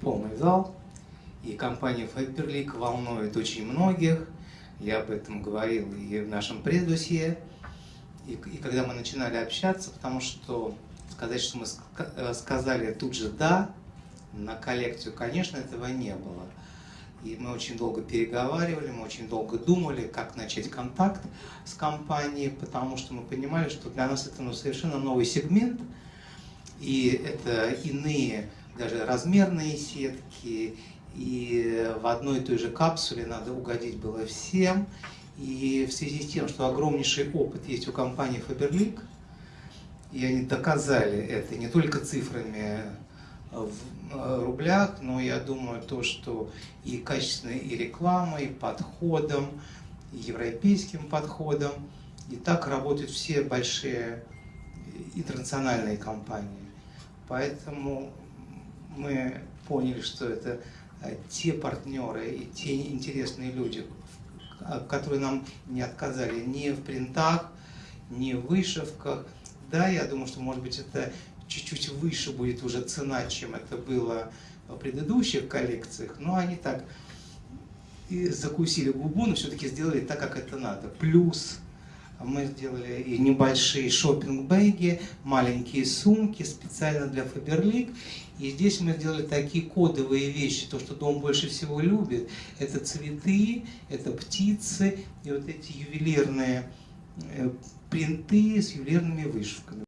полный зал, и компания Faberlic волнует очень многих. Я об этом говорил и в нашем предусье. И, и когда мы начинали общаться, потому что сказать, что мы э, сказали тут же «да» на коллекцию, конечно, этого не было. И мы очень долго переговаривали, мы очень долго думали, как начать контакт с компанией, потому что мы понимали, что для нас это ну, совершенно новый сегмент, и это иные даже размерные сетки, и в одной и той же капсуле надо угодить было всем. И в связи с тем, что огромнейший опыт есть у компании Faberlic, и они доказали это не только цифрами в э, рублях, но я думаю, то, что и качественной и рекламой, и подходом, и европейским подходом, и так работают все большие интернациональные компании. Поэтому мы поняли, что это э, те партнеры и те интересные люди, которые нам не отказали ни в принтах, ни в вышивках. Да, я думаю, что, может быть, это чуть-чуть выше будет уже цена, чем это было в предыдущих коллекциях, но они так закусили губу, но все-таки сделали так, как это надо. Плюс мы сделали и небольшие шопинг-бэги, маленькие сумки специально для Faberlic. И здесь мы сделали такие кодовые вещи, то, что дом больше всего любит. Это цветы, это птицы и вот эти ювелирные э, принты с ювелирными вышивками.